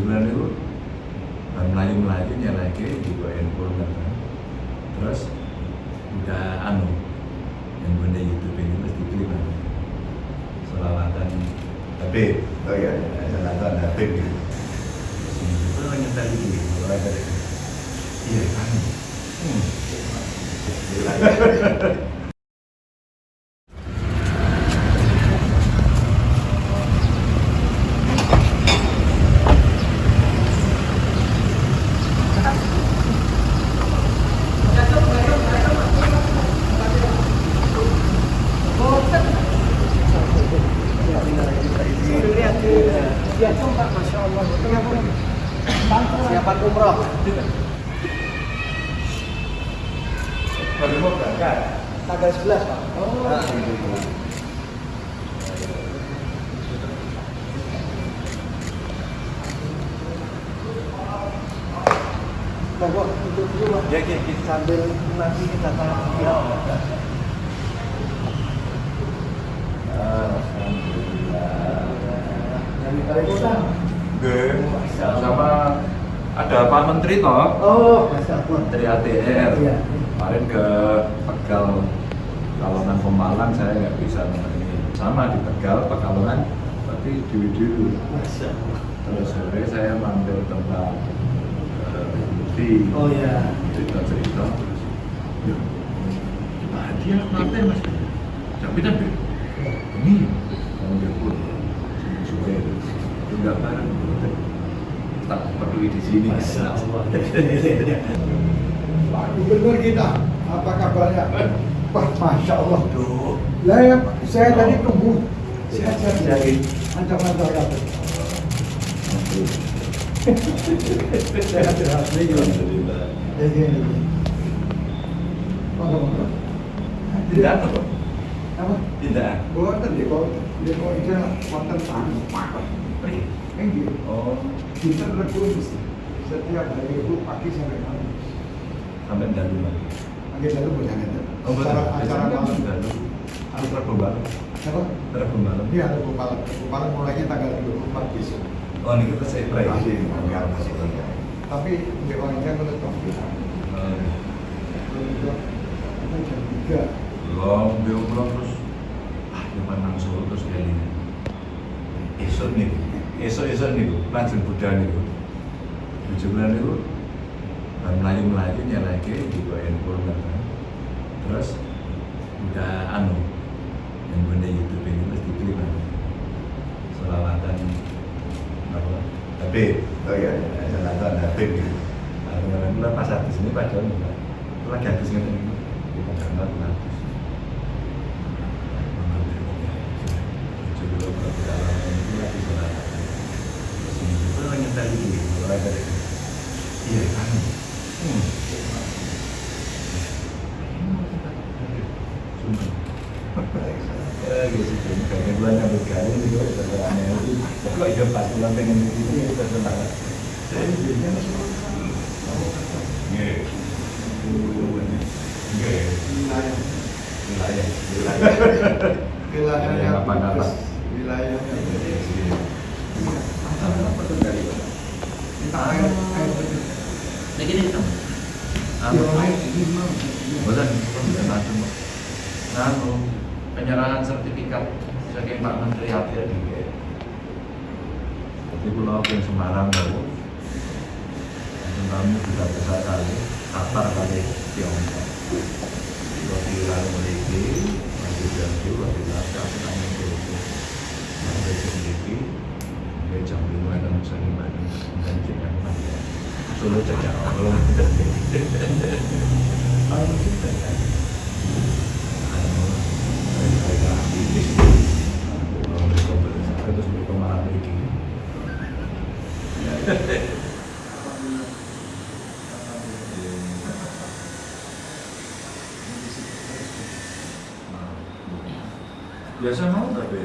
bulan itu melayu melayu nyeleke di bawah handphone kan. Terus udah anu yang benda YouTube ini mesti klip kan selawatan. Habib oh iya selawatan Habib gitu. Itu lagi tadi gitu ada iya kan hmm. baru mau berangkat Tanggal 11, Pak. oh Monggo itu dulu, Pak. ya ya gitu Sambil nanti kita tanya. Ya. Alhamdulillah Yang di Kalimantan. Nggih, sama ada Pak Menteri toh Oh. Menteri ATR Iya. Kemarin ke Tegal Pekalongan Pemalang saya nggak bisa nemenin. Sama di Tegal Pekalongan tapi dulu dulu terus sore saya mampir tempat di Oh ya. cerita cerita terus ya bahagia mampir mas. Jaminan deh ini mau dia pun supaya itu nggak bareng tak perlu di sini. Masya Allah. Gubernur kita, apa kabarnya? Wah, Masya Allah. Aduh. Lah ya, saya tadi tunggu. Sehat-sehat. Sehat. Mantap-mantap ya. Sehat-sehat. Alhamdulillah. Ya, ya, ya. Monggo, monggo. Tidak apa? Apa? Tidak. Boten ya, kok. Ya, kok itu wonten tamu. Pergi. Enggak. Oh, Kita setiap hari itu pagi sampai malam. Sampai dalu lagi. Pagi lalu berjalan. Oh. Acara, acara malam. dalu. Harus Rabu malam. Apa? Malam. Iya, malam. Rabu malam mulainya tanggal 24 besok. Oh, ini kita saya pray. Masih, enggak, masih enggak. Tapi di orangnya Tompi. Eh, Menurut itu jam 3. Belum, dia belum terus. Ah, yang menang Solo terus kayak ini. Esok nih, esok esok nih, langsung Buddha nih. Tujuh bulan baru melayu melayu nyeleke di handphone kan. Terus udah anu yang benda YouTube ini mesti klip kan. Selawatan apa? Habib. Oh iya, selawatan Habib gitu. Kemarin pas habis ini padahal enggak. Lagi habis ngene iki. Di Jakarta tuh habis. Coba kalau kita lakukan itu lagi juga lagi tadi kalau ada Iya kan. Ya. Kayak bulan yang berkali itu sebenarnya itu. Kok iya pas pengen di sini senang. Saya. Nggih. Nggih. Wilayah. Wilayah. Wilayahnya Yang apa-apa. bagus. Wilayahnya bagus. Apa tuh dari Kita. Lagi bisa macam. Anu, penyerahan sertifikat saking Pak Menteri ATR di Jadi pulau yang Semarang baru. Kami sudah besar kali, Qatar kali Tiongkok. Waktu lalu memiliki, masih janji, waktu lalu kami memiliki. Masih memiliki, sampai jam lima dan bisa lima dan jam enam. Solo cecak Allah. Kalau kita pergi. Biasa mau tapi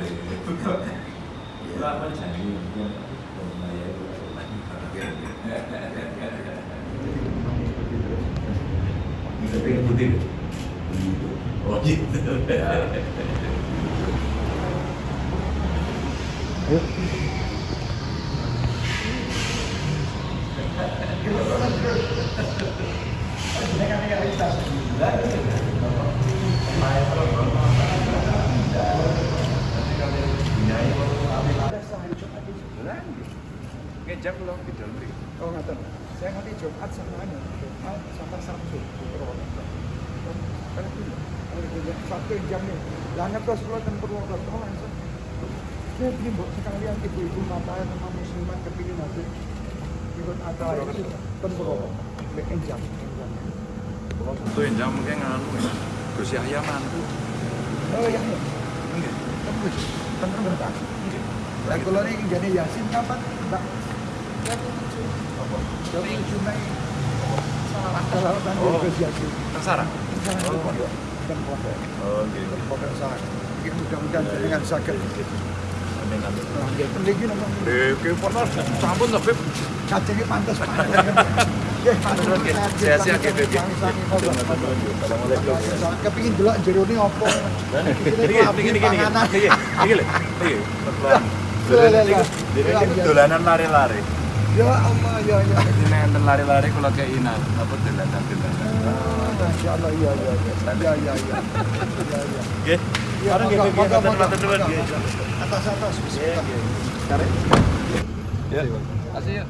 lama janji mungkin Tapi putih. Oh. Ayo. Ngejak lo di dalam mriki. Oh ngaten. Saya ngerti Jumat sama anu, Jumat sama Sabtu di Purwokerto. Kan itu. Kalau dia satu jam nih. Lah ngetos kula ten Purwokerto langsung. Saya bikin buat sekalian ibu-ibu mata sama muslimat kepingin nanti ikut acara itu ten Purwokerto. Bikin jam. jam. Itu yang mungkin nganu ya. Gus Yahya mantu. Oh iya iya. Nggih. Tembus. Ten Purwokerto. Lah kula ini jadi Yasin kapan? Mbak. Oh. Oh, iya. Oh, Eh. Ya, ya, dolanan lari-lari. Ya Allah, ya ya. Jadi nek enten lari-lari kula keinan apa dolanan-dolanan. Masya Allah, ya ya ya. Ya ya ya. Ya ya. Nggih. Ya, Sekarang nggih nggih matur monggo, matur nuwun monggo, nggih. Atas atas. Nggih, nggih. Ya. Asih ya.